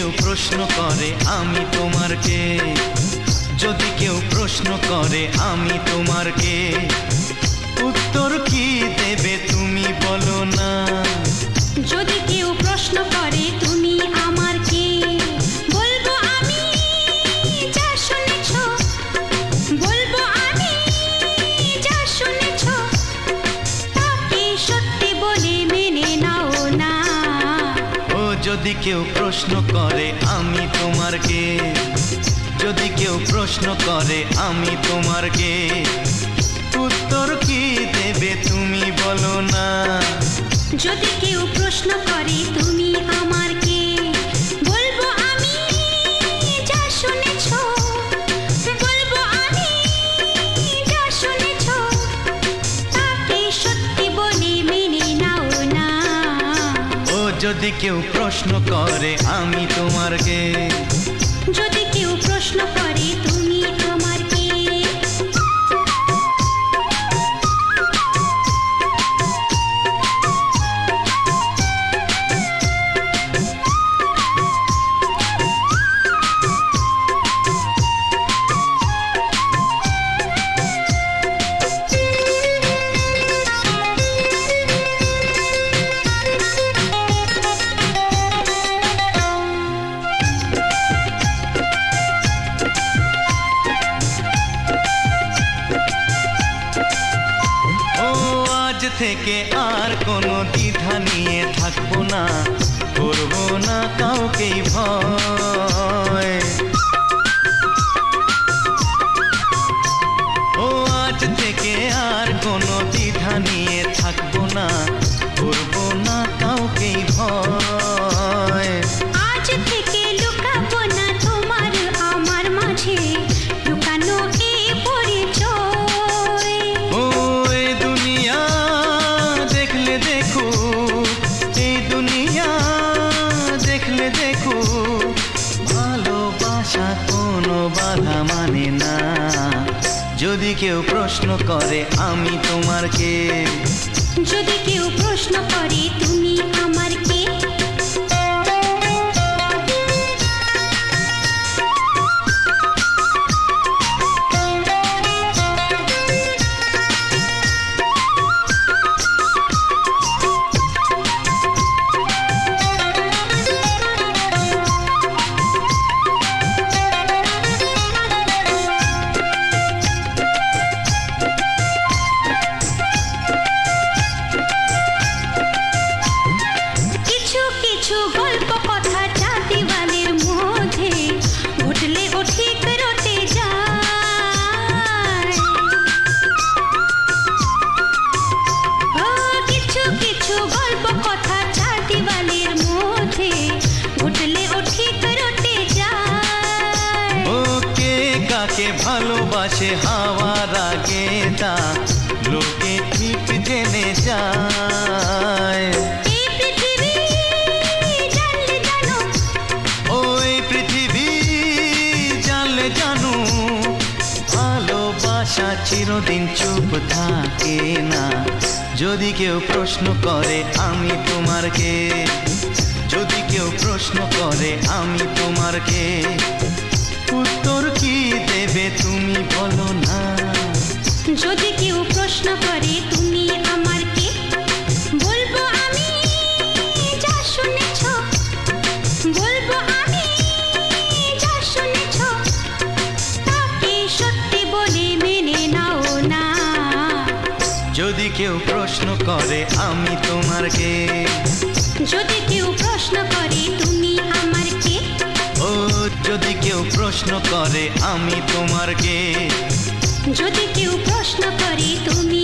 প্রশ্ন করে আমি তোমার কে? যদি কেউ প্রশ্ন করে আমি তোমার কে? যদি কেউ প্রশ্ন করে, আমি তোমার কে? যদি কেউ প্রশ্ন করে, আমি তোমার কে? উত্তর কি দেবে তুমি বলো না। যদি কেউ প্রশ্ন করে, তুমি আমার যদি কেউ প্রশ্ন করে আমি তোমার কে? যদি কেউ প্রশ্ন করে থেকে আর কোনো দ্বিধা নিয়ে থাকব না, করব না কাউকেই ভয়। ও আজ থেকে আর কোনো দ্বিধা নিয়ে এই দুনিয়া দেখলে দেখো, ভালোবাসা কোনো বাধা মানে না। যদি কেউ প্রশ্ন করে, আমি তোমার কে? যদি কেউ প্রশ্ন করে, তুমি ভালোবাসে হাওয়ার আগে তা লোকে ঠিক জেনে যায়। ওই পৃথিবী জানলে জানু ভালোবাসা চিরদিন চুপ থাকে না। যদি কেউ প্রশ্ন করে আমি তোমার কে? যদি কেউ প্রশ্ন করে আমি তোমার কি? দেবে তুমি বলো না। যদি কেউ প্রশ্ন করে তুমি আমার কে? বলব আমি যা শুনেছ। বলব আমি যা শুনেছ। তাকে সত্যি বলে মেনে নাও না। যদি কেউ প্রশ্ন করে আমি তোমার কে? যদি কেউ প্রশ্ন করে তুমি আমার কে? যদি কেউ প্রশ্ন করে আমি তোমার কে? যদি কেউ প্রশ্ন করে তুমি